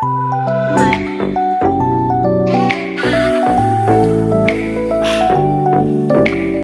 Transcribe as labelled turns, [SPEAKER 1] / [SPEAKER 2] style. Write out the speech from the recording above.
[SPEAKER 1] Bye.